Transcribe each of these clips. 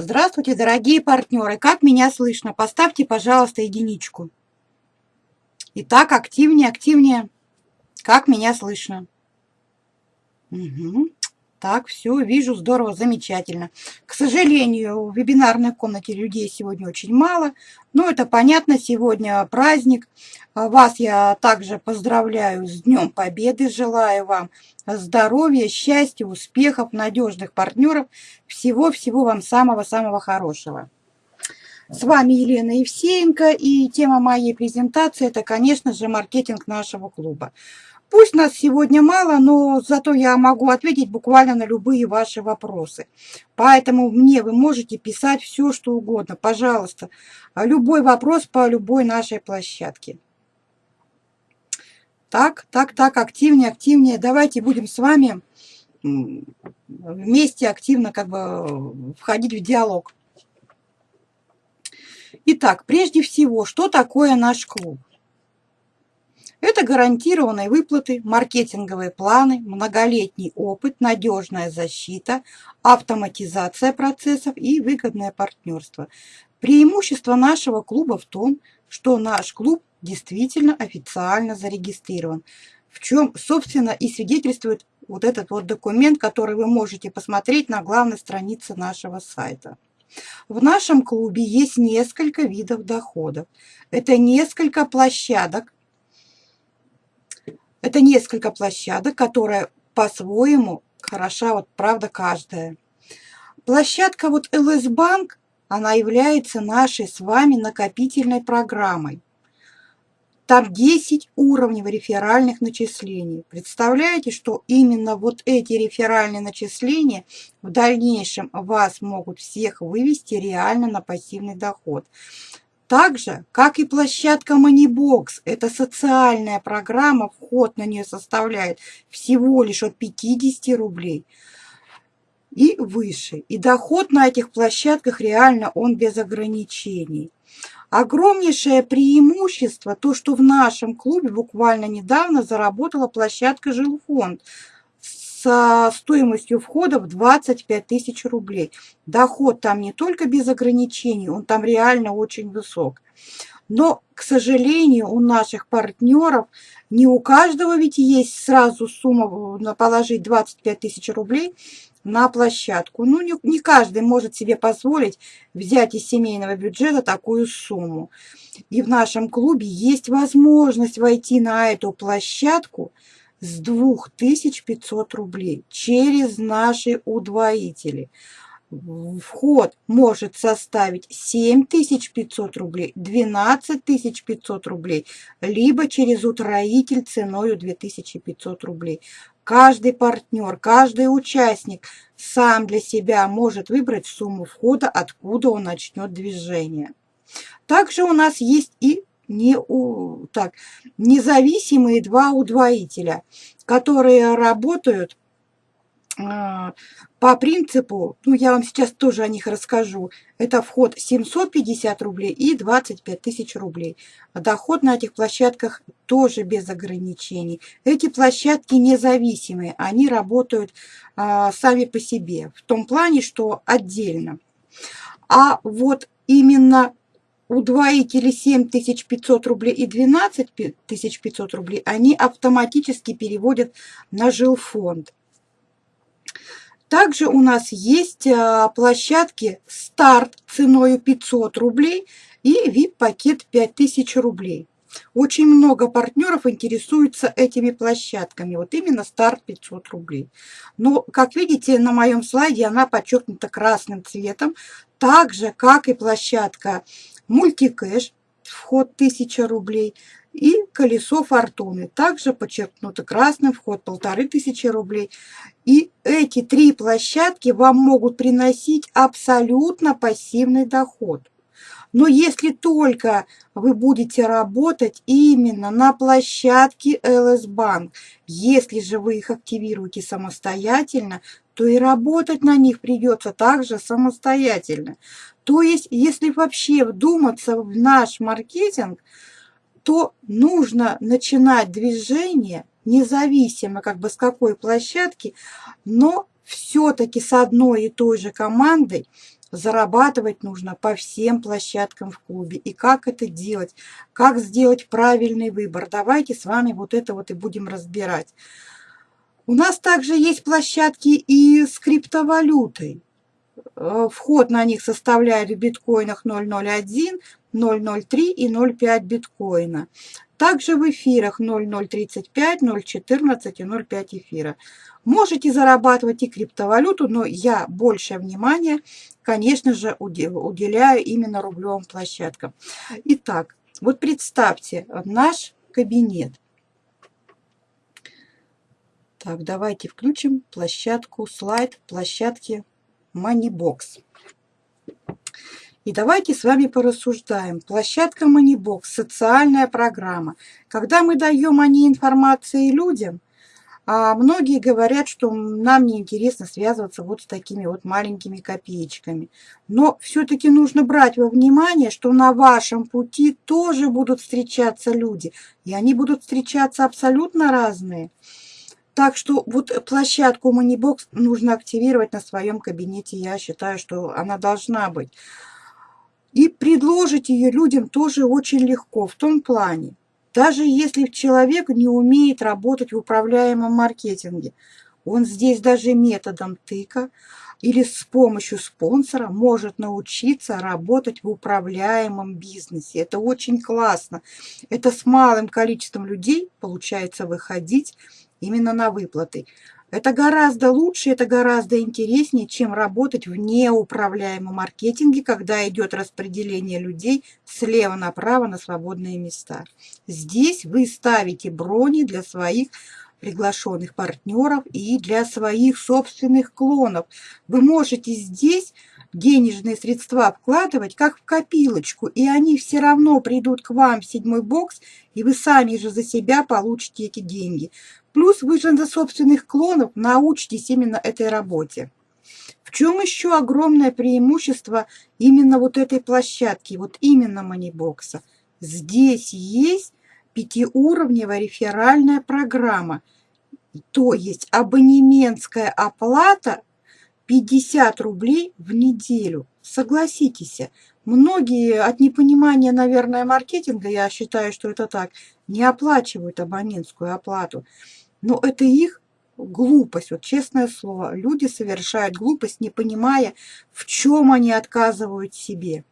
Здравствуйте, дорогие партнеры! Как меня слышно? Поставьте, пожалуйста, единичку. Итак, активнее, активнее. Как меня слышно? Угу. Так, все, вижу, здорово, замечательно. К сожалению, в вебинарной комнате людей сегодня очень мало. Но это понятно, сегодня праздник. Вас я также поздравляю с Днем Победы. Желаю вам здоровья, счастья, успехов, надежных партнеров. Всего-всего вам самого-самого хорошего. С вами Елена Евсеенко, и тема моей презентации – это, конечно же, маркетинг нашего клуба. Пусть нас сегодня мало, но зато я могу ответить буквально на любые ваши вопросы. Поэтому мне вы можете писать все, что угодно. Пожалуйста, любой вопрос по любой нашей площадке. Так, так, так, активнее, активнее. Давайте будем с вами вместе активно как бы входить в диалог. Итак, прежде всего, что такое наш клуб? Это гарантированные выплаты, маркетинговые планы, многолетний опыт, надежная защита, автоматизация процессов и выгодное партнерство. Преимущество нашего клуба в том, что наш клуб действительно официально зарегистрирован, в чем, собственно, и свидетельствует вот этот вот документ, который вы можете посмотреть на главной странице нашего сайта. В нашем клубе есть несколько видов доходов. Это несколько площадок, это несколько площадок, которые по-своему хороша, вот правда, каждая. Площадка вот ЛС Банк, она является нашей с вами накопительной программой. Там 10 уровней реферальных начислений. Представляете, что именно вот эти реферальные начисления в дальнейшем вас могут всех вывести реально на пассивный доход. Так же, как и площадка Moneybox, это социальная программа, вход на нее составляет всего лишь от 50 рублей и выше. И доход на этих площадках реально он без ограничений. Огромнейшее преимущество, то, что в нашем клубе буквально недавно заработала площадка «Жилфонд» со стоимостью входа в 25 тысяч рублей. Доход там не только без ограничений, он там реально очень высок. Но, к сожалению, у наших партнеров не у каждого ведь есть сразу сумма на положить 25 тысяч рублей на площадку. Ну, не, не каждый может себе позволить взять из семейного бюджета такую сумму. И в нашем клубе есть возможность войти на эту площадку – с 2500 рублей через наши удвоители. Вход может составить 7500 рублей, 12500 рублей, либо через утроитель ценой 2500 рублей. Каждый партнер, каждый участник сам для себя может выбрать сумму входа, откуда он начнет движение. Также у нас есть и не у, так, независимые два удвоителя, которые работают а, по принципу, ну я вам сейчас тоже о них расскажу, это вход 750 рублей и 25 тысяч рублей. Доход на этих площадках тоже без ограничений. Эти площадки независимые, они работают а, сами по себе, в том плане, что отдельно. А вот именно удвоители 7500 рублей и 12500 рублей, они автоматически переводят на жилфонд. Также у нас есть а, площадки старт ценой 500 рублей и VIP-пакет 5000 рублей. Очень много партнеров интересуются этими площадками. Вот именно старт 500 рублей. Но, как видите, на моем слайде она подчеркнута красным цветом. Так же, как и площадка мультикэш, вход 1000 рублей, и колесо фортуны, также подчеркнуто красным, вход 1500 рублей. И эти три площадки вам могут приносить абсолютно пассивный доход. Но если только вы будете работать именно на площадке LS Bank, если же вы их активируете самостоятельно, то и работать на них придется также самостоятельно. То есть, если вообще вдуматься в наш маркетинг, то нужно начинать движение независимо как бы с какой площадки, но все-таки с одной и той же командой Зарабатывать нужно по всем площадкам в клубе. И как это делать? Как сделать правильный выбор? Давайте с вами вот это вот и будем разбирать. У нас также есть площадки и с криптовалютой. Э, вход на них составляет в биткоинах 0.01, 0.03 и 0.5 биткоина. Также в эфирах 0.035, 0.14 и 0.5 эфира. Можете зарабатывать и криптовалюту, но я большее внимание, конечно же, уделяю именно рублевым площадкам. Итак, вот представьте наш кабинет. Так, давайте включим площадку, слайд площадки Moneybox. И давайте с вами порассуждаем. Площадка Moneybox – социальная программа. Когда мы даем о ней информации людям, а многие говорят, что нам неинтересно связываться вот с такими вот маленькими копеечками. Но все-таки нужно брать во внимание, что на вашем пути тоже будут встречаться люди. И они будут встречаться абсолютно разные. Так что вот площадку Moneybox нужно активировать на своем кабинете. Я считаю, что она должна быть. И предложить ее людям тоже очень легко в том плане. Даже если человек не умеет работать в управляемом маркетинге, он здесь даже методом тыка или с помощью спонсора может научиться работать в управляемом бизнесе. Это очень классно. Это с малым количеством людей получается выходить именно на выплаты. Это гораздо лучше, это гораздо интереснее, чем работать в неуправляемом маркетинге, когда идет распределение людей слева направо на свободные места. Здесь вы ставите брони для своих приглашенных партнеров и для своих собственных клонов. Вы можете здесь денежные средства вкладывать как в копилочку, и они все равно придут к вам в седьмой бокс, и вы сами же за себя получите эти деньги. Плюс вы же за собственных клонов научитесь именно этой работе. В чем еще огромное преимущество именно вот этой площадки, вот именно манибокса? Здесь есть пятиуровневая реферальная программа, то есть абонементская оплата 50 рублей в неделю. Согласитесь, многие от непонимания, наверное, маркетинга, я считаю, что это так, не оплачивают абонентскую оплату. Но это их глупость, вот честное слово. Люди совершают глупость, не понимая, в чем они отказывают себе.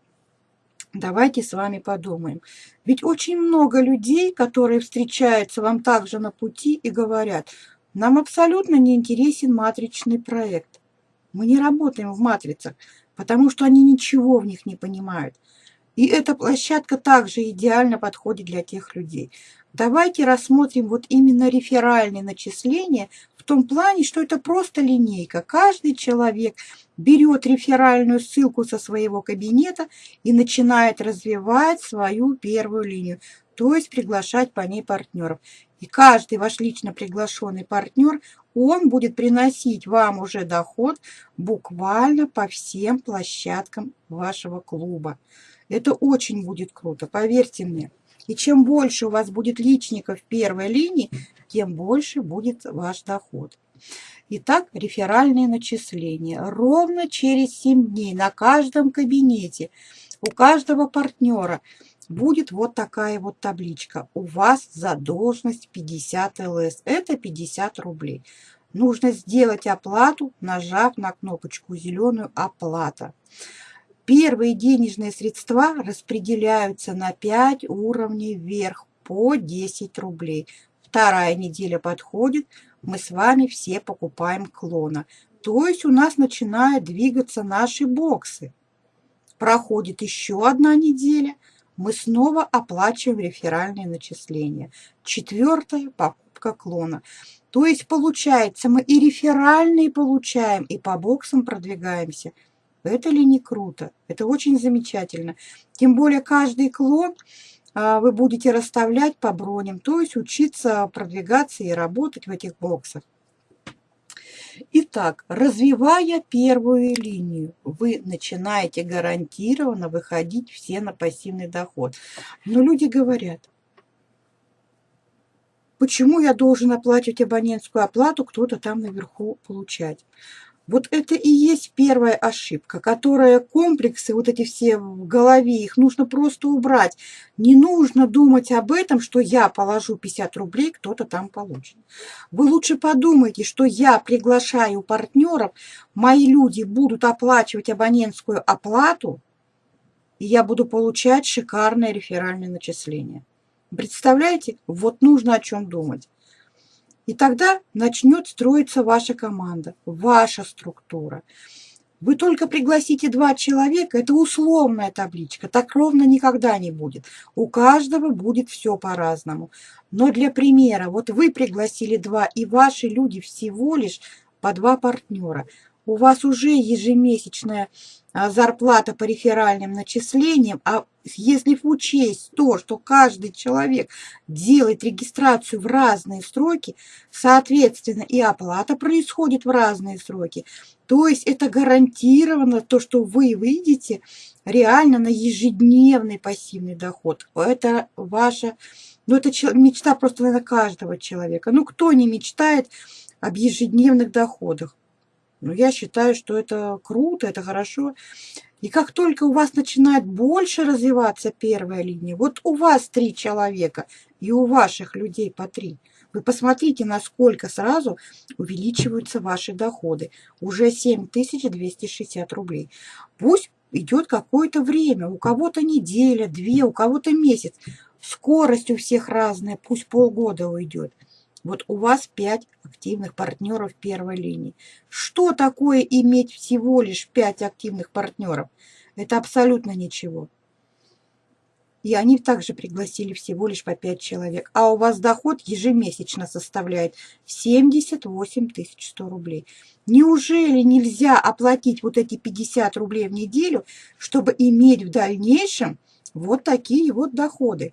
Давайте с вами подумаем. Ведь очень много людей, которые встречаются вам также на пути и говорят, нам абсолютно не интересен матричный проект. Мы не работаем в матрицах, потому что они ничего в них не понимают. И эта площадка также идеально подходит для тех людей. Давайте рассмотрим вот именно реферальные начисления в том плане, что это просто линейка. Каждый человек берет реферальную ссылку со своего кабинета и начинает развивать свою первую линию, то есть приглашать по ней партнеров. И каждый ваш лично приглашенный партнер, он будет приносить вам уже доход буквально по всем площадкам вашего клуба. Это очень будет круто, поверьте мне. И чем больше у вас будет личников в первой линии, тем больше будет ваш доход. Итак, реферальные начисления. Ровно через 7 дней на каждом кабинете у каждого партнера будет вот такая вот табличка. У вас задолженность 50 ЛС. Это 50 рублей. Нужно сделать оплату, нажав на кнопочку зеленую «Оплата». Первые денежные средства распределяются на 5 уровней вверх по 10 рублей. Вторая неделя подходит, мы с вами все покупаем клона. То есть у нас начинают двигаться наши боксы. Проходит еще одна неделя, мы снова оплачиваем реферальные начисления. Четвертая покупка клона. То есть получается, мы и реферальные получаем, и по боксам продвигаемся – это ли не круто? Это очень замечательно. Тем более каждый клон а, вы будете расставлять по броням, то есть учиться продвигаться и работать в этих боксах. Итак, развивая первую линию, вы начинаете гарантированно выходить все на пассивный доход. Но люди говорят, почему я должен оплачивать абонентскую оплату, кто-то там наверху получать? Вот это и есть первая ошибка, которая комплексы, вот эти все в голове, их нужно просто убрать. Не нужно думать об этом, что я положу 50 рублей, кто-то там получит. Вы лучше подумайте, что я приглашаю партнеров, мои люди будут оплачивать абонентскую оплату, и я буду получать шикарное реферальное начисление. Представляете? Вот нужно о чем думать. И тогда начнет строиться ваша команда, ваша структура. Вы только пригласите два человека, это условная табличка, так ровно никогда не будет. У каждого будет все по-разному. Но для примера, вот вы пригласили два, и ваши люди всего лишь по два партнера. У вас уже ежемесячная а, зарплата по реферальным начислениям, а если учесть то, что каждый человек делает регистрацию в разные сроки, соответственно, и оплата происходит в разные сроки, то есть это гарантированно то, что вы выйдете реально на ежедневный пассивный доход. Это ваша, ну это мечта просто, наверное, каждого человека. Ну кто не мечтает об ежедневных доходах? Ну, я считаю, что это круто, это хорошо. И как только у вас начинает больше развиваться первая линия, вот у вас три человека и у ваших людей по три, вы посмотрите, насколько сразу увеличиваются ваши доходы. Уже 7260 рублей. Пусть идет какое-то время, у кого-то неделя, две, у кого-то месяц. Скорость у всех разная, пусть полгода уйдет. Вот у вас 5 активных партнеров первой линии. Что такое иметь всего лишь 5 активных партнеров? Это абсолютно ничего. И они также пригласили всего лишь по 5 человек. А у вас доход ежемесячно составляет 78 100 рублей. Неужели нельзя оплатить вот эти 50 рублей в неделю, чтобы иметь в дальнейшем вот такие вот доходы?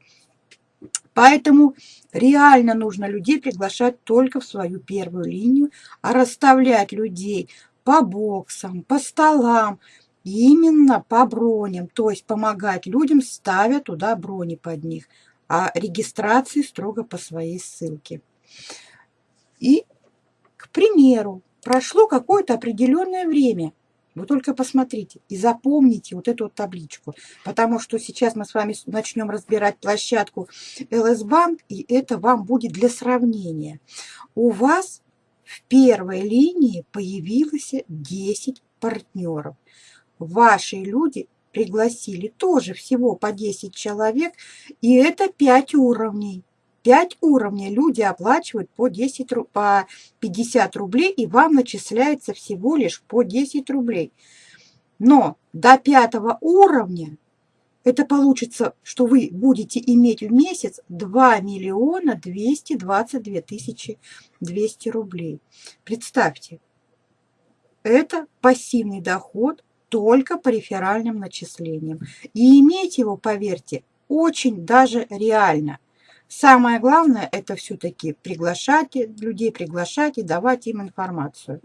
Поэтому реально нужно людей приглашать только в свою первую линию, а расставлять людей по боксам, по столам, именно по броням, то есть помогать людям, ставя туда брони под них, а регистрации строго по своей ссылке. И, к примеру, прошло какое-то определенное время, вы только посмотрите и запомните вот эту вот табличку, потому что сейчас мы с вами начнем разбирать площадку LS Bank, и это вам будет для сравнения. У вас в первой линии появилось 10 партнеров. Ваши люди пригласили тоже всего по 10 человек, и это 5 уровней. 5 уровней люди оплачивают по, 10, по 50 рублей, и вам начисляется всего лишь по 10 рублей. Но до пятого уровня это получится, что вы будете иметь в месяц 2 миллиона 222 тысячи 200 рублей. Представьте, это пассивный доход только по реферальным начислениям. И иметь его, поверьте, очень даже реально – Самое главное – это все-таки приглашать людей, приглашать и давать им информацию.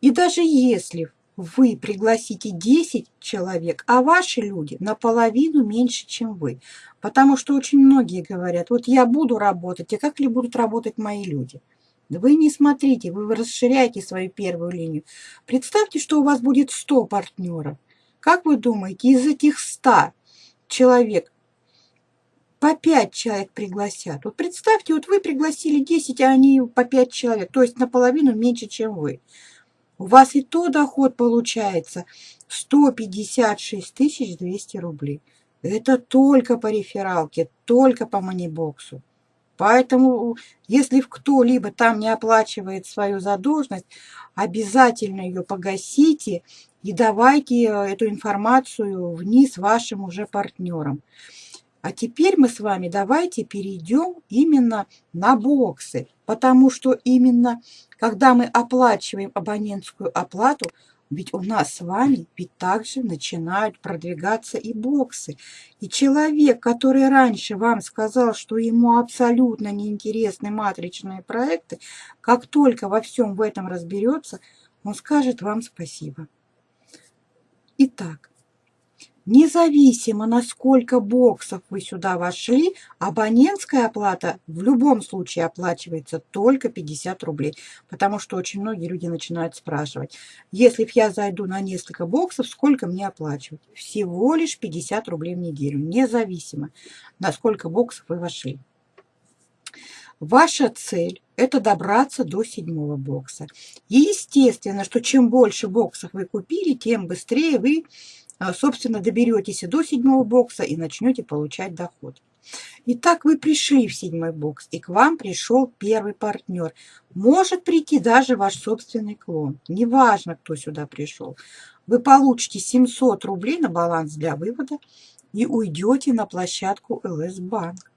И даже если вы пригласите 10 человек, а ваши люди наполовину меньше, чем вы. Потому что очень многие говорят, вот я буду работать, а как ли будут работать мои люди? Вы не смотрите, вы расширяете свою первую линию. Представьте, что у вас будет 100 партнеров. Как вы думаете, из этих 100 человек по 5 человек пригласят. Вот представьте, вот вы пригласили 10, а они по 5 человек, то есть наполовину меньше, чем вы. У вас и то доход получается 156 200 рублей. Это только по рефералке, только по манибоксу. Поэтому, если кто-либо там не оплачивает свою задолженность, обязательно ее погасите и давайте эту информацию вниз вашим уже партнерам. А теперь мы с вами давайте перейдем именно на боксы, потому что именно когда мы оплачиваем абонентскую оплату, ведь у нас с вами ведь также начинают продвигаться и боксы. И человек, который раньше вам сказал, что ему абсолютно неинтересны матричные проекты, как только во всем в этом разберется, он скажет вам спасибо. Итак, Независимо, на сколько боксов вы сюда вошли, абонентская оплата в любом случае оплачивается только 50 рублей, потому что очень многие люди начинают спрашивать, если я зайду на несколько боксов, сколько мне оплачивать? Всего лишь 50 рублей в неделю, независимо, на сколько боксов вы вошли. Ваша цель – это добраться до седьмого бокса. Естественно, что чем больше боксов вы купили, тем быстрее вы собственно, доберетесь до седьмого бокса и начнете получать доход. Итак, вы пришли в седьмой бокс, и к вам пришел первый партнер. Может прийти даже ваш собственный клон. Неважно, кто сюда пришел. Вы получите 700 рублей на баланс для вывода и уйдете на площадку ЛС Банк.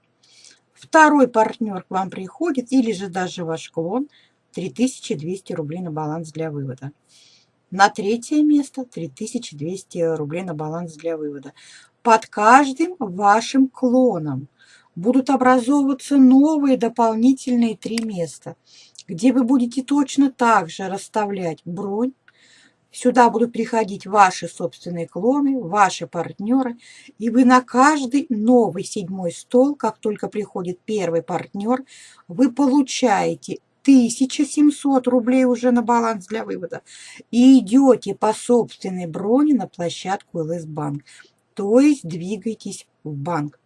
Второй партнер к вам приходит, или же даже ваш клон, 3200 рублей на баланс для вывода. На третье место 3200 рублей на баланс для вывода. Под каждым вашим клоном будут образовываться новые дополнительные три места, где вы будете точно так же расставлять бронь. Сюда будут приходить ваши собственные клоны, ваши партнеры, и вы на каждый новый седьмой стол, как только приходит первый партнер, вы получаете 1700 рублей уже на баланс для вывода и идете по собственной броне на площадку ЛС Банк. То есть двигаетесь в банк.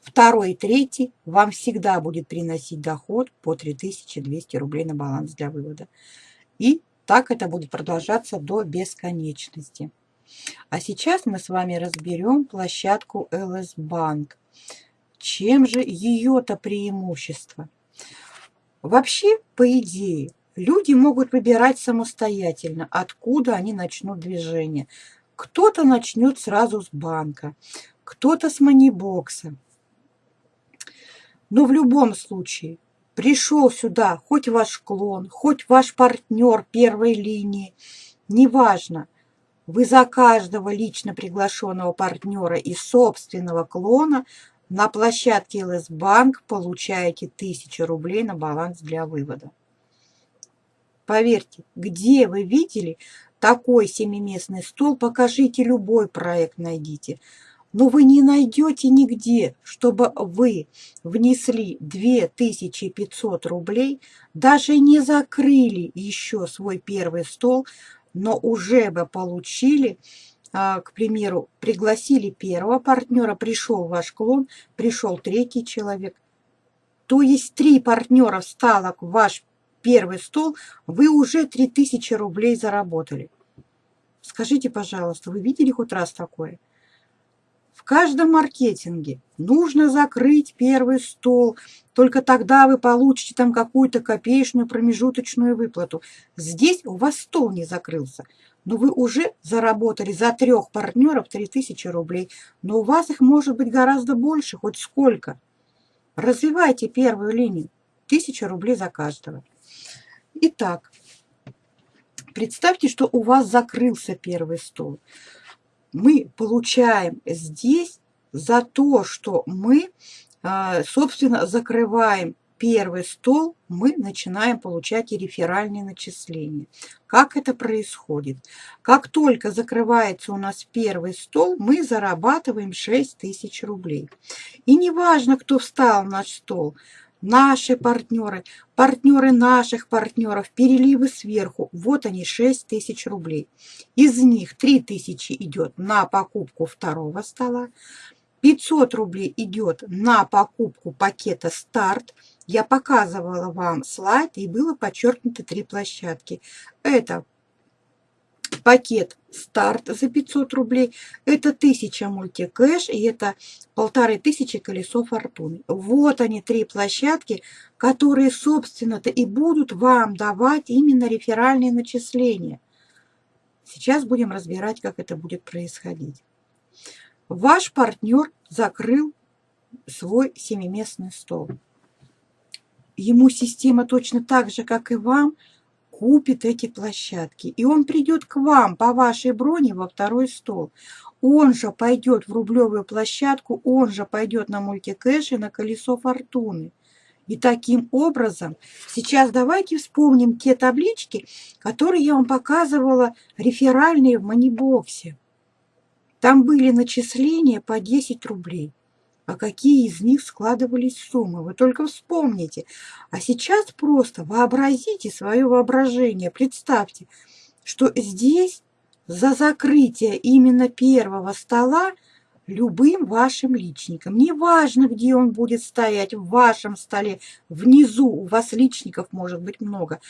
Второй и третий вам всегда будет приносить доход по 3200 рублей на баланс для вывода. И так это будет продолжаться до бесконечности. А сейчас мы с вами разберем площадку ЛС Банк. Чем же ее-то преимущество? Вообще, по идее, люди могут выбирать самостоятельно, откуда они начнут движение. Кто-то начнет сразу с банка, кто-то с манибокса. Но в любом случае, пришел сюда хоть ваш клон, хоть ваш партнер первой линии, неважно, вы за каждого лично приглашенного партнера и собственного клона на площадке ЛС Банк получаете 1000 рублей на баланс для вывода. Поверьте, где вы видели такой семиместный стол, покажите любой проект, найдите. Но вы не найдете нигде, чтобы вы внесли 2500 рублей, даже не закрыли еще свой первый стол, но уже бы получили к примеру, пригласили первого партнера, пришел ваш клон, пришел третий человек. То есть три партнера встало в ваш первый стол, вы уже 3000 рублей заработали. Скажите, пожалуйста, вы видели хоть раз такое? В каждом маркетинге нужно закрыть первый стол, только тогда вы получите там какую-то копеечную промежуточную выплату. Здесь у вас стол не закрылся но вы уже заработали за трех партнеров 3000 рублей, но у вас их может быть гораздо больше, хоть сколько. Развивайте первую линию, 1000 рублей за каждого. Итак, представьте, что у вас закрылся первый стол. Мы получаем здесь за то, что мы, а, собственно, закрываем первый стол мы начинаем получать и реферальные начисления. Как это происходит? Как только закрывается у нас первый стол, мы зарабатываем 6 тысяч рублей. И неважно, кто встал на наш стол, наши партнеры, партнеры наших партнеров, переливы сверху, вот они 6 тысяч рублей. Из них 3 тысячи идет на покупку второго стола, 500 рублей идет на покупку пакета «Старт», я показывала вам слайд, и было подчеркнуто три площадки. Это пакет старт за 500 рублей, это 1000 мультикэш и это полторы тысячи колесо фортуны. Вот они, три площадки, которые, собственно-то, и будут вам давать именно реферальные начисления. Сейчас будем разбирать, как это будет происходить. Ваш партнер закрыл свой семиместный стол ему система точно так же, как и вам, купит эти площадки. И он придет к вам по вашей броне во второй стол. Он же пойдет в рублевую площадку, он же пойдет на мультикэш и на колесо фортуны. И таким образом, сейчас давайте вспомним те таблички, которые я вам показывала, реферальные в манибоксе. Там были начисления по 10 рублей. А какие из них складывались суммы? Вы только вспомните. А сейчас просто вообразите свое воображение. Представьте, что здесь за закрытие именно первого стола любым вашим личником. Неважно, где он будет стоять, в вашем столе, внизу у вас личников может быть много.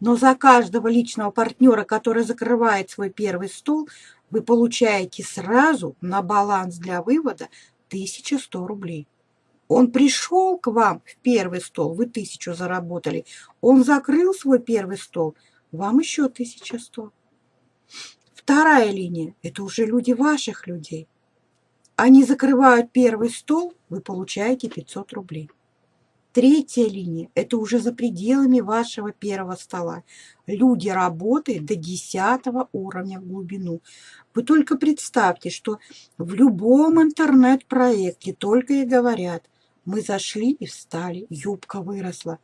Но за каждого личного партнера, который закрывает свой первый стол, вы получаете сразу на баланс для вывода 1100 рублей. Он пришел к вам в первый стол, вы тысячу заработали. Он закрыл свой первый стол, вам еще 1100. Вторая линия – это уже люди ваших людей. Они закрывают первый стол, вы получаете 500 рублей. Третья линия – это уже за пределами вашего первого стола. Люди работают до 10 уровня в глубину. Вы только представьте, что в любом интернет-проекте только и говорят, мы зашли и встали, юбка выросла.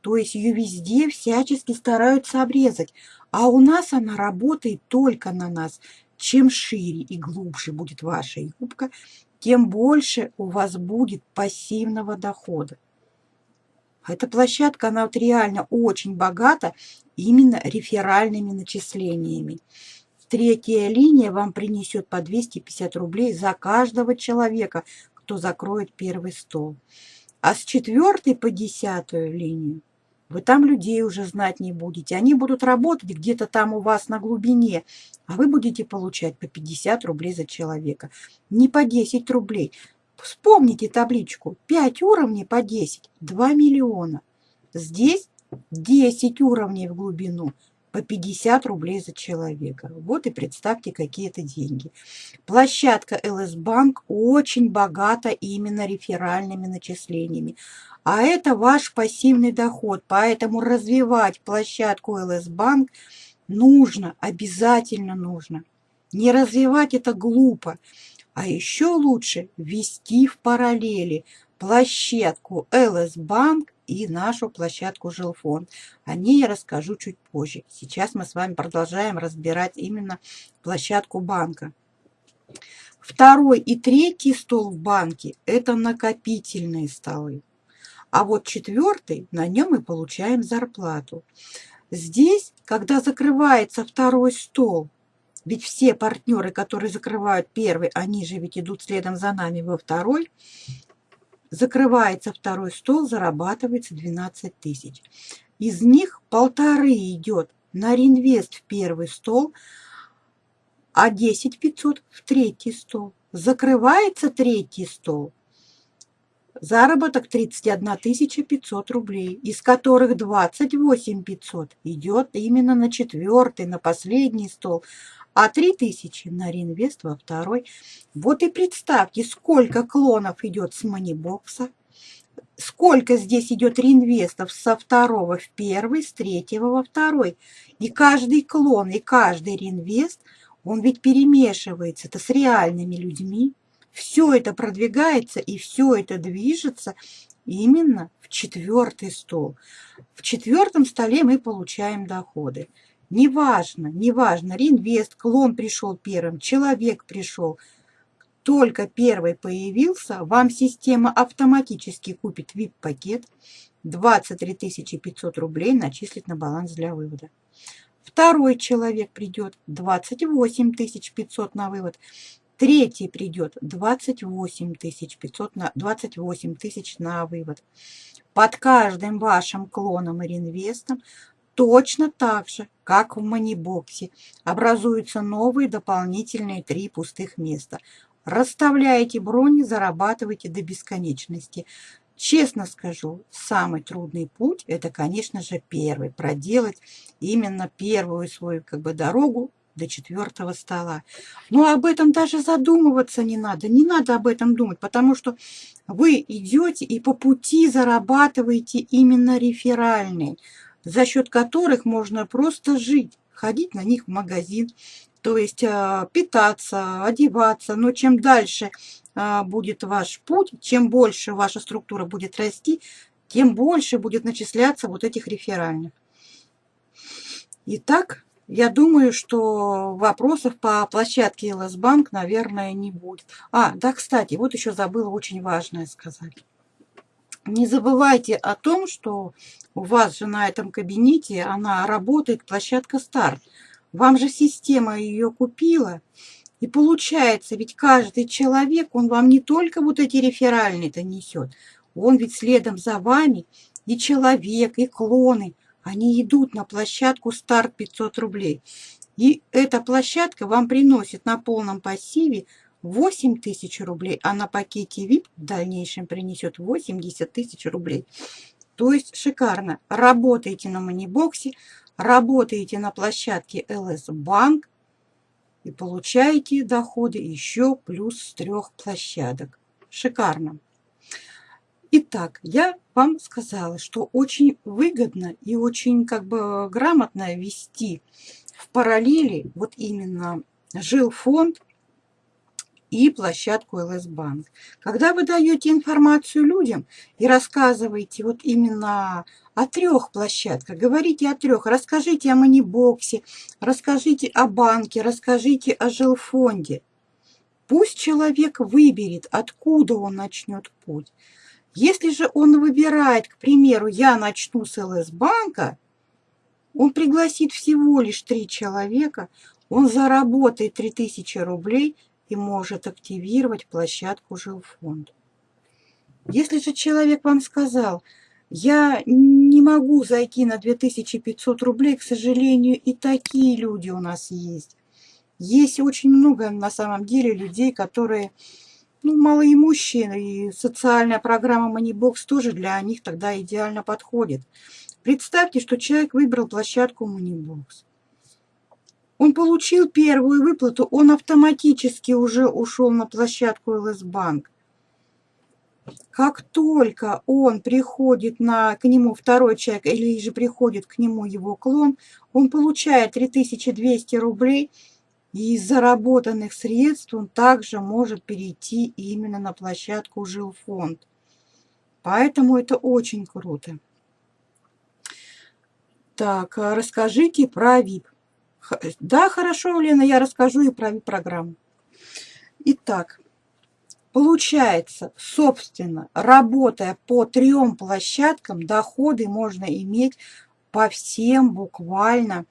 То есть ее везде всячески стараются обрезать, а у нас она работает только на нас. Чем шире и глубже будет ваша юбка, тем больше у вас будет пассивного дохода. Эта площадка, она вот реально очень богата именно реферальными начислениями. Третья линия вам принесет по 250 рублей за каждого человека, кто закроет первый стол. А с четвертой по десятую линию вы там людей уже знать не будете. Они будут работать где-то там у вас на глубине, а вы будете получать по 50 рублей за человека. Не по 10 рублей. Вспомните табличку. 5 уровней по 10, 2 миллиона. Здесь 10 уровней в глубину, по 50 рублей за человека. Вот и представьте, какие это деньги. Площадка ЛС Банк очень богата именно реферальными начислениями. А это ваш пассивный доход. Поэтому развивать площадку ЛС Банк нужно, обязательно нужно. Не развивать это глупо. А еще лучше ввести в параллели площадку ЛС Банк и нашу площадку Жилфонд. О ней я расскажу чуть позже. Сейчас мы с вами продолжаем разбирать именно площадку банка. Второй и третий стол в банке – это накопительные столы. А вот четвертый, на нем мы получаем зарплату. Здесь, когда закрывается второй стол, ведь все партнеры, которые закрывают первый, они же ведь идут следом за нами во второй. Закрывается второй стол, зарабатывается 12 тысяч. Из них полторы идет на реинвест в первый стол, а 10 500 в третий стол. Закрывается третий стол, Заработок 31 500 рублей, из которых 28 500 идет именно на четвертый, на последний стол, а 3000 на реинвест во второй. Вот и представьте, сколько клонов идет с манибокса, сколько здесь идет реинвестов со второго в первый, с третьего во второй. И каждый клон, и каждый реинвест, он ведь перемешивается это с реальными людьми. Все это продвигается и все это движется именно в четвертый стол. В четвертом столе мы получаем доходы. Неважно, неважно, реинвест, клон пришел первым, человек пришел. Только первый появился, вам система автоматически купит VIP-пакет, 23 500 рублей начислит на баланс для вывода. Второй человек придет, 28 500 на вывод. Третий придет, 28 500 на, 28 тысяч на вывод. Под каждым вашим клоном и реинвестом Точно так же, как в манибоксе, образуются новые дополнительные три пустых места. Расставляете брони, зарабатываете до бесконечности. Честно скажу, самый трудный путь – это, конечно же, первый. Проделать именно первую свою как бы, дорогу до четвертого стола. Но об этом даже задумываться не надо. Не надо об этом думать, потому что вы идете и по пути зарабатываете именно реферальный за счет которых можно просто жить, ходить на них в магазин, то есть а, питаться, одеваться. Но чем дальше а, будет ваш путь, чем больше ваша структура будет расти, тем больше будет начисляться вот этих реферальных. Итак, я думаю, что вопросов по площадке ЛС Банк, наверное, не будет. А, да, кстати, вот еще забыла очень важное сказать. Не забывайте о том, что у вас же на этом кабинете, она работает, площадка старт. Вам же система ее купила. И получается, ведь каждый человек, он вам не только вот эти реферальные-то несет, он ведь следом за вами и человек, и клоны, они идут на площадку старт 500 рублей. И эта площадка вам приносит на полном пассиве 8 тысяч рублей, а на пакете VIP в дальнейшем принесет 80 тысяч рублей. То есть шикарно. Работаете на манибоксе, работаете на площадке LS Bank и получаете доходы еще плюс с трех площадок. Шикарно. Итак, я вам сказала, что очень выгодно и очень как бы грамотно вести в параллели вот именно жилфонд и площадку ЛС Банк. Когда вы даете информацию людям и рассказываете вот именно о трех площадках, говорите о трех, расскажите о манибоксе, расскажите о банке, расскажите о жилфонде. Пусть человек выберет, откуда он начнет путь. Если же он выбирает, к примеру, я начну с ЛС-банка, он пригласит всего лишь три человека, он заработает 3000 рублей и может активировать площадку жилфонд. Если же человек вам сказал, я не могу зайти на 2500 рублей, к сожалению, и такие люди у нас есть. Есть очень много на самом деле людей, которые ну, малоимущие, и социальная программа Moneybox тоже для них тогда идеально подходит. Представьте, что человек выбрал площадку Moneybox. Он получил первую выплату, он автоматически уже ушел на площадку ЛС Банк. Как только он приходит на, к нему второй человек или же приходит к нему его клон, он получает 3200 рублей – и из заработанных средств он также может перейти именно на площадку жилфонд. Поэтому это очень круто. Так, а расскажите про VIP. Да, хорошо, Лена, я расскажу и про VIP-программу. Итак, получается, собственно, работая по трем площадкам, доходы можно иметь по всем буквально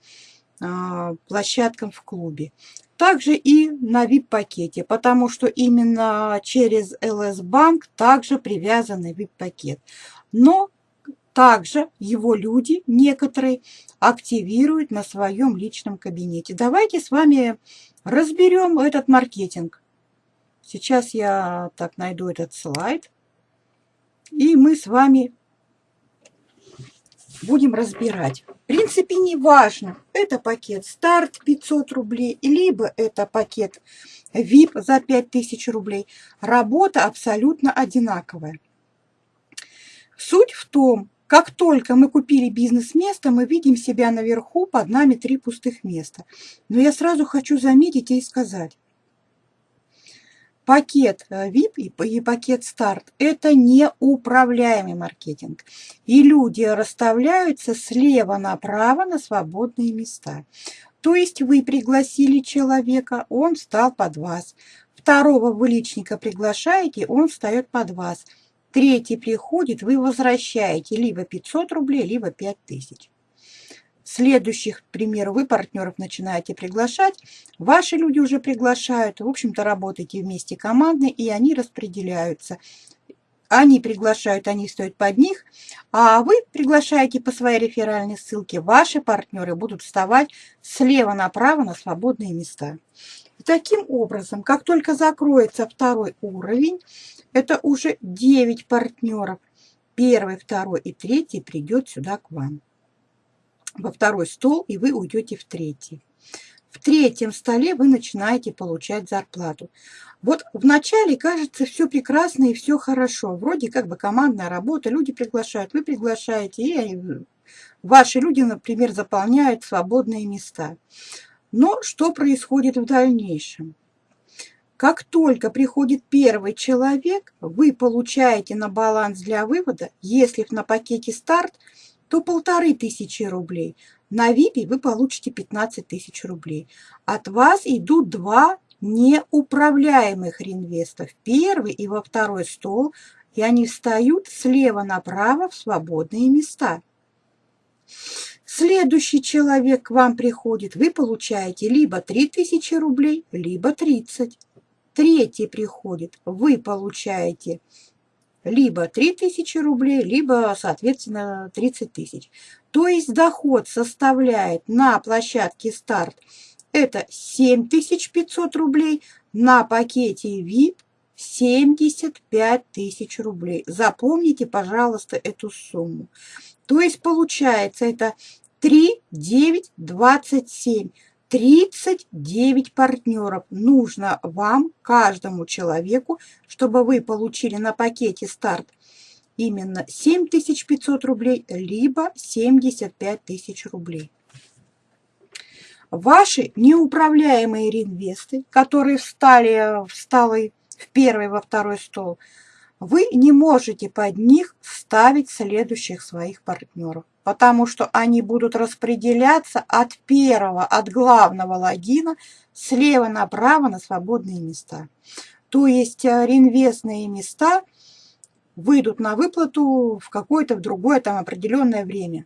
а, площадкам в клубе. Также и на VIP-пакете, потому что именно через LS Bank также привязанный VIP-пакет. Но также его люди, некоторые, активируют на своем личном кабинете. Давайте с вами разберем этот маркетинг. Сейчас я так найду этот слайд. И мы с вами будем разбирать. В принципе, не важно, это пакет старт 500 рублей, либо это пакет VIP за 5000 рублей. Работа абсолютно одинаковая. Суть в том, как только мы купили бизнес-место, мы видим себя наверху, под нами три пустых места. Но я сразу хочу заметить и сказать, Пакет VIP э, и пакет старт – это неуправляемый маркетинг. И люди расставляются слева направо на свободные места. То есть вы пригласили человека, он встал под вас. Второго вы личника приглашаете, он встает под вас. Третий приходит, вы возвращаете либо 500 рублей, либо 5000 следующих, к примеру, вы партнеров начинаете приглашать, ваши люди уже приглашают, в общем-то, работаете вместе командно, и они распределяются. Они приглашают, они стоят под них, а вы приглашаете по своей реферальной ссылке, ваши партнеры будут вставать слева направо на свободные места. Таким образом, как только закроется второй уровень, это уже 9 партнеров, первый, второй и третий придет сюда к вам во второй стол, и вы уйдете в третий. В третьем столе вы начинаете получать зарплату. Вот вначале кажется все прекрасно и все хорошо. Вроде как бы командная работа, люди приглашают, вы приглашаете, и ваши люди, например, заполняют свободные места. Но что происходит в дальнейшем? Как только приходит первый человек, вы получаете на баланс для вывода, если на пакете старт – то полторы тысячи рублей. На ВИПе вы получите 15 тысяч рублей. От вас идут два неуправляемых реинвестов. Первый и во второй стол, и они встают слева направо в свободные места. Следующий человек к вам приходит, вы получаете либо 3000 рублей, либо 30. Третий приходит, вы получаете либо 3000 рублей, либо, соответственно, 30 тысяч. То есть доход составляет на площадке старт это 7500 рублей, на пакете VIP 75 тысяч рублей. Запомните, пожалуйста, эту сумму. То есть получается это 3, 9, 27. 39 партнеров нужно вам, каждому человеку, чтобы вы получили на пакете старт именно 7500 рублей, либо 75 тысяч рублей. Ваши неуправляемые реинвесты, которые встали, встали в первый, во второй стол, вы не можете под них ставить следующих своих партнеров, потому что они будут распределяться от первого, от главного логина слева направо на свободные места. То есть э, реинвестные места выйдут на выплату в какое-то в другое там определенное время.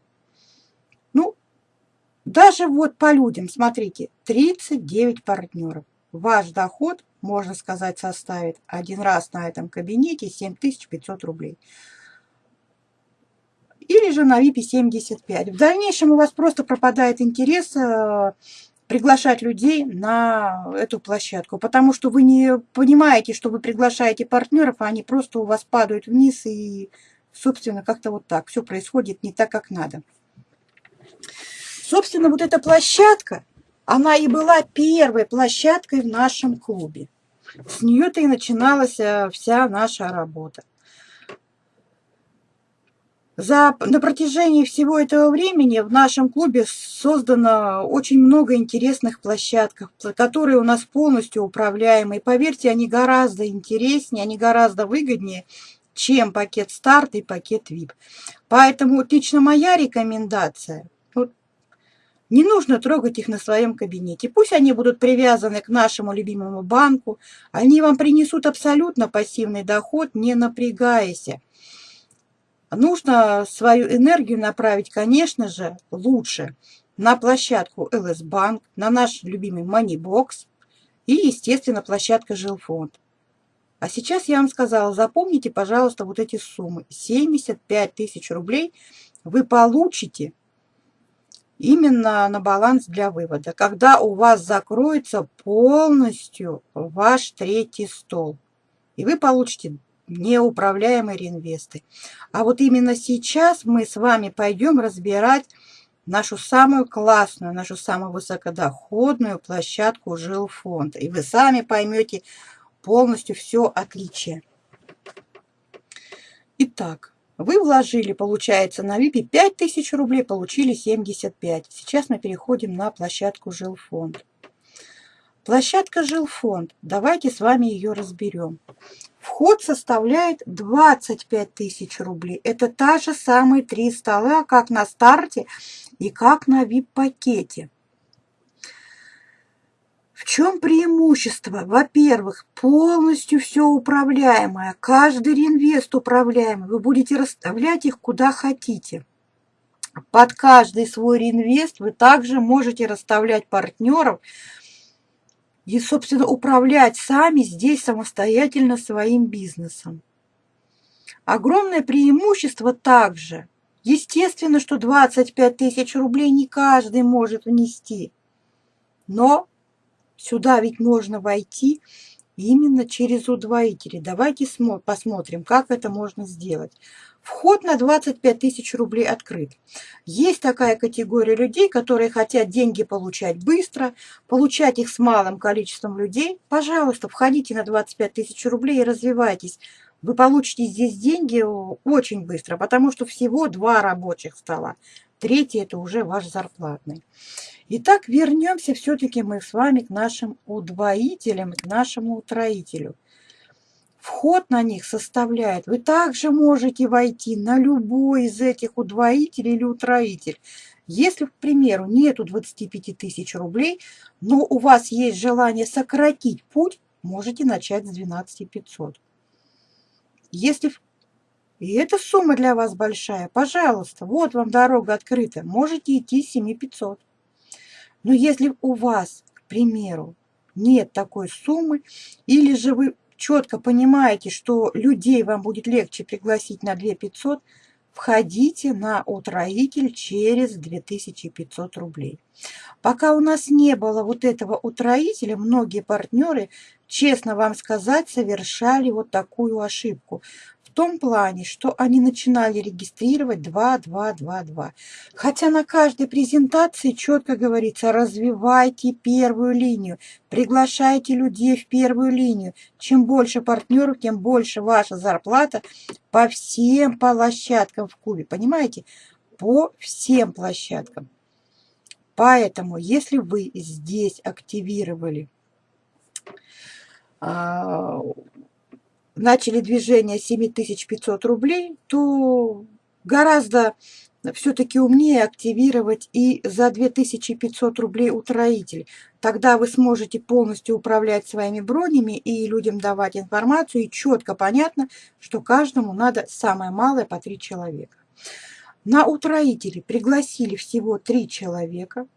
Ну, даже вот по людям, смотрите, 39 партнеров. Ваш доход можно сказать, составит один раз на этом кабинете 7500 рублей. Или же на VIP 75. В дальнейшем у вас просто пропадает интерес э, приглашать людей на эту площадку, потому что вы не понимаете, что вы приглашаете партнеров, а они просто у вас падают вниз и, собственно, как-то вот так. Все происходит не так, как надо. Собственно, вот эта площадка, она и была первой площадкой в нашем клубе. С нее-то и начиналась э, вся наша работа. За, на протяжении всего этого времени в нашем клубе создано очень много интересных площадок, которые у нас полностью управляемы. И поверьте, они гораздо интереснее, они гораздо выгоднее, чем пакет старт и пакет VIP. Поэтому вот лично моя рекомендация не нужно трогать их на своем кабинете. Пусть они будут привязаны к нашему любимому банку. Они вам принесут абсолютно пассивный доход, не напрягаясь. Нужно свою энергию направить, конечно же, лучше на площадку Bank, на наш любимый Moneybox и, естественно, площадка Жилфонд. А сейчас я вам сказала, запомните, пожалуйста, вот эти суммы. 75 тысяч рублей вы получите именно на баланс для вывода, когда у вас закроется полностью ваш третий стол, и вы получите неуправляемые реинвесты. А вот именно сейчас мы с вами пойдем разбирать нашу самую классную, нашу самую высокодоходную площадку жилфонда. И вы сами поймете полностью все отличие. Итак, вы вложили, получается, на ВИПе 5000 рублей, получили 75. Сейчас мы переходим на площадку Жилфонд. Площадка Жилфонд. Давайте с вами ее разберем. Вход составляет 25 тысяч рублей. Это та же самые три стола, как на старте и как на VIP-пакете. В чем преимущество? Во-первых, полностью все управляемое, каждый реинвест управляемый. Вы будете расставлять их куда хотите. Под каждый свой реинвест вы также можете расставлять партнеров и, собственно, управлять сами здесь самостоятельно своим бизнесом. Огромное преимущество также. Естественно, что 25 тысяч рублей не каждый может внести. Но Сюда ведь можно войти именно через удвоители. Давайте посмотрим, как это можно сделать. Вход на 25 тысяч рублей открыт. Есть такая категория людей, которые хотят деньги получать быстро, получать их с малым количеством людей. Пожалуйста, входите на 25 тысяч рублей и развивайтесь. Вы получите здесь деньги очень быстро, потому что всего два рабочих стола. Третий – это уже ваш зарплатный. Итак, вернемся все-таки мы с вами к нашим удвоителям, к нашему утроителю. Вход на них составляет, вы также можете войти на любой из этих удвоителей или утроитель. Если, к примеру, нету 25 тысяч рублей, но у вас есть желание сократить путь, можете начать с 12 500. Если и эта сумма для вас большая, пожалуйста, вот вам дорога открыта, можете идти 7 500. Но если у вас, к примеру, нет такой суммы, или же вы четко понимаете, что людей вам будет легче пригласить на 2 500, входите на утроитель через 2500 рублей. Пока у нас не было вот этого утроителя, многие партнеры, честно вам сказать, совершали вот такую ошибку том плане, что они начинали регистрировать 2, 2, 2, 2. Хотя на каждой презентации четко говорится, развивайте первую линию, приглашайте людей в первую линию. Чем больше партнеров, тем больше ваша зарплата по всем площадкам в Кубе. Понимаете? По всем площадкам. Поэтому, если вы здесь активировали а, начали движение 7500 рублей, то гораздо все-таки умнее активировать и за 2500 рублей утроитель. Тогда вы сможете полностью управлять своими бронями и людям давать информацию, и четко понятно, что каждому надо самое малое по 3 человека. На утроителе пригласили всего 3 человека,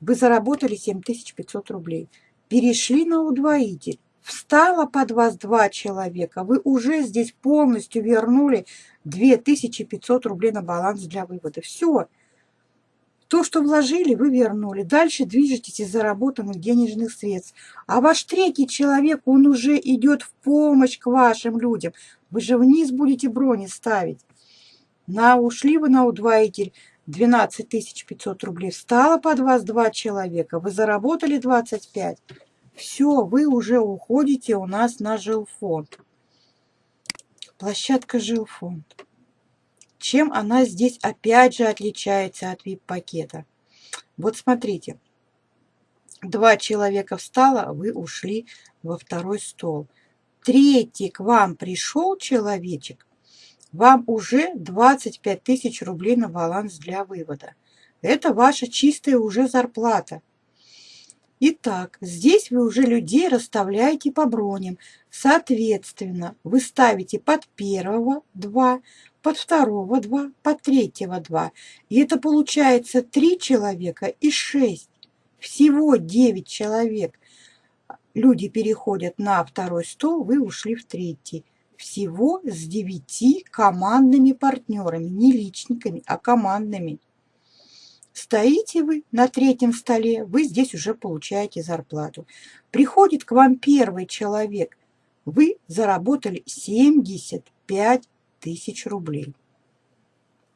вы заработали 7500 рублей. Перешли на удвоитель, встало под вас два человека, вы уже здесь полностью вернули 2500 рублей на баланс для вывода. Все. То, что вложили, вы вернули. Дальше движетесь из заработанных денежных средств. А ваш третий человек, он уже идет в помощь к вашим людям. Вы же вниз будете брони ставить. На ушли вы на удвоитель 12 500 рублей. Встало под вас два человека. Вы заработали 25 все, вы уже уходите у нас на жилфонд. Площадка жилфонд. Чем она здесь опять же отличается от VIP-пакета? Вот смотрите. Два человека встало, вы ушли во второй стол. Третий к вам пришел человечек, вам уже 25 тысяч рублей на баланс для вывода. Это ваша чистая уже зарплата. Итак, здесь вы уже людей расставляете по броням. Соответственно, вы ставите под первого 2, под второго 2, под третьего 2. И это получается 3 человека и 6. Всего 9 человек. Люди переходят на второй стол, вы ушли в третий. Всего с 9 командными партнерами, не личниками, а командными. Стоите вы на третьем столе, вы здесь уже получаете зарплату. Приходит к вам первый человек, вы заработали 75 тысяч рублей.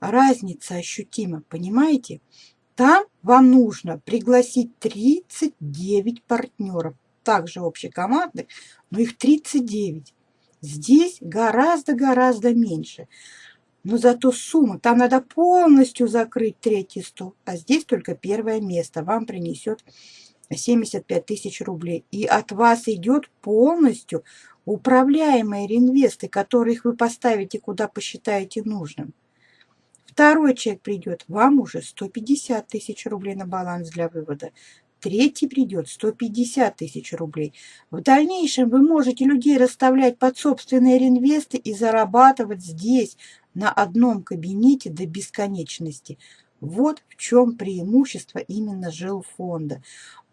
Разница ощутима, понимаете? Там вам нужно пригласить 39 партнеров, также общей команды, но их 39. Здесь гораздо-гораздо меньше. Но зато сумма, там надо полностью закрыть третий стол, а здесь только первое место вам принесет 75 тысяч рублей. И от вас идет полностью управляемые реинвесты, которых вы поставите, куда посчитаете нужным. Второй человек придет, вам уже 150 тысяч рублей на баланс для вывода. Третий придет 150 тысяч рублей. В дальнейшем вы можете людей расставлять под собственные реинвесты и зарабатывать здесь, на одном кабинете до бесконечности. Вот в чем преимущество именно жилфонда.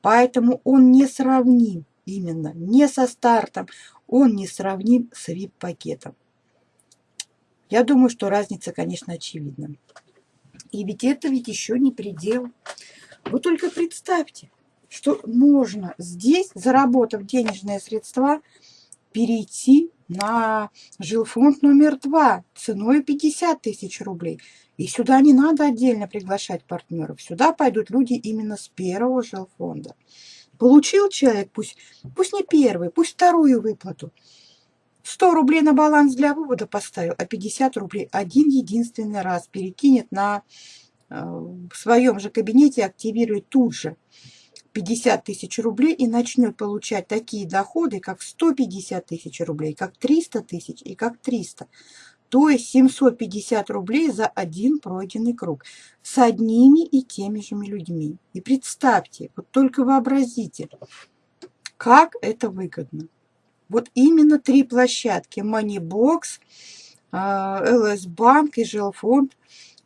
Поэтому он не сравним именно не со стартом, он не сравним с VIP-пакетом. Я думаю, что разница, конечно, очевидна. И ведь это ведь еще не предел. Вы только представьте, что можно здесь, заработав денежные средства, перейти на жилфонд номер два ценой 50 тысяч рублей. И сюда не надо отдельно приглашать партнеров. Сюда пойдут люди именно с первого жилфонда. Получил человек, пусть, пусть не первый, пусть вторую выплату. 100 рублей на баланс для вывода поставил, а 50 рублей один единственный раз перекинет на э, в своем же кабинете, активирует тут же. 50 тысяч рублей и начнет получать такие доходы, как 150 тысяч рублей, как 300 тысяч и как 300. То есть 750 рублей за один пройденный круг с одними и теми же людьми. И представьте, вот только вообразите, как это выгодно. Вот именно три площадки Moneybox, LS Bank и Жилфонд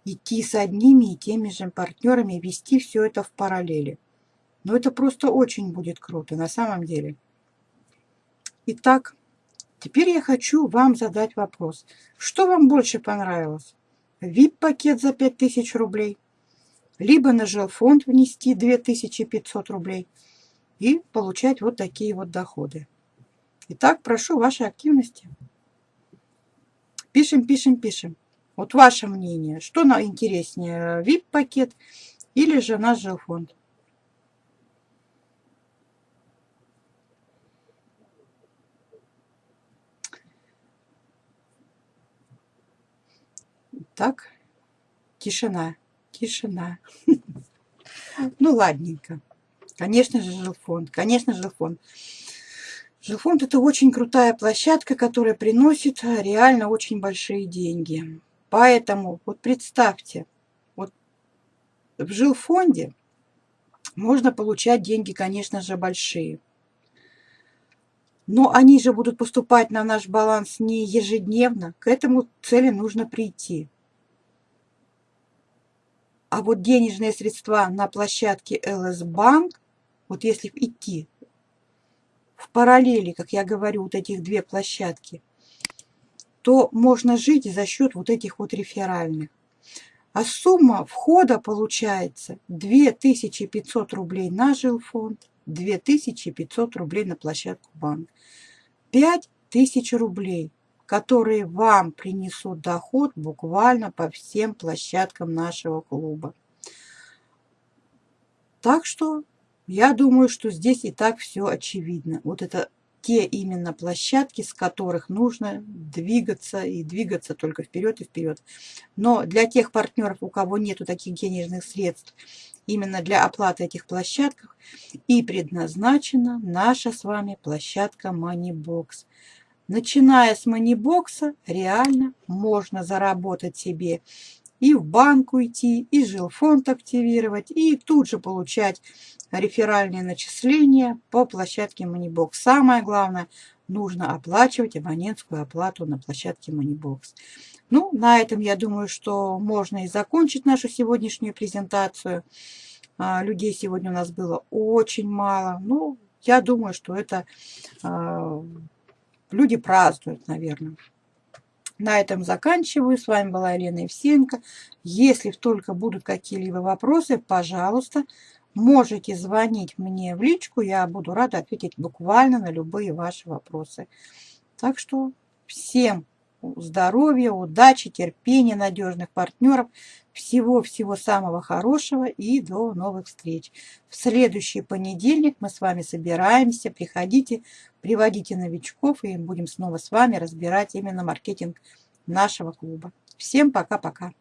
идти с одними и теми же партнерами, вести все это в параллели. Но это просто очень будет круто на самом деле. Итак, теперь я хочу вам задать вопрос. Что вам больше понравилось? VIP-пакет за 5000 рублей, либо на жилфонд внести 2500 рублей и получать вот такие вот доходы. Итак, прошу вашей активности. Пишем, пишем, пишем. Вот ваше мнение, что на интереснее, VIP-пакет или же наш жилфонд? Так, тишина, тишина. Ну, ладненько. Конечно же, жилфонд, конечно, жилфонд. Жилфонд – это очень крутая площадка, которая приносит реально очень большие деньги. Поэтому вот представьте, вот в жилфонде можно получать деньги, конечно же, большие. Но они же будут поступать на наш баланс не ежедневно. К этому цели нужно прийти. А вот денежные средства на площадке Bank, вот если идти в параллели, как я говорю, вот этих две площадки, то можно жить за счет вот этих вот реферальных. А сумма входа получается 2500 рублей на жилфонд, 2500 рублей на площадку банк. 5000 рублей которые вам принесут доход буквально по всем площадкам нашего клуба. Так что я думаю, что здесь и так все очевидно. Вот это те именно площадки, с которых нужно двигаться и двигаться только вперед и вперед. Но для тех партнеров, у кого нету таких денежных средств, именно для оплаты этих площадках и предназначена наша с вами площадка Moneybox. Начиная с манибокса, реально можно заработать себе и в банк уйти, и жилфонд активировать, и тут же получать реферальные начисления по площадке Moneybox. Самое главное, нужно оплачивать абонентскую оплату на площадке Moneybox. Ну, на этом я думаю, что можно и закончить нашу сегодняшнюю презентацию. А, людей сегодня у нас было очень мало. Ну, я думаю, что это а, Люди празднуют, наверное. На этом заканчиваю. С вами была Елена Евсенко. Если только будут какие-либо вопросы, пожалуйста, можете звонить мне в личку. Я буду рада ответить буквально на любые ваши вопросы. Так что всем здоровья, удачи, терпения, надежных партнеров. Всего-всего самого хорошего и до новых встреч. В следующий понедельник мы с вами собираемся. Приходите, приводите новичков и будем снова с вами разбирать именно маркетинг нашего клуба. Всем пока-пока.